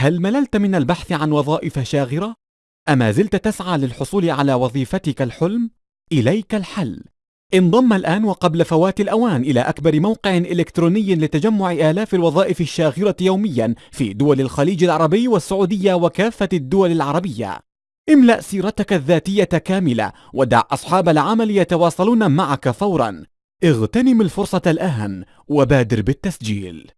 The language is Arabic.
هل مللت من البحث عن وظائف شاغرة؟ أما زلت تسعى للحصول على وظيفتك الحلم؟ إليك الحل انضم الآن وقبل فوات الأوان إلى أكبر موقع إلكتروني لتجمع آلاف الوظائف الشاغرة يوميا في دول الخليج العربي والسعودية وكافة الدول العربية املأ سيرتك الذاتية كاملة ودع أصحاب العمل يتواصلون معك فورا اغتنم الفرصة الآن وبادر بالتسجيل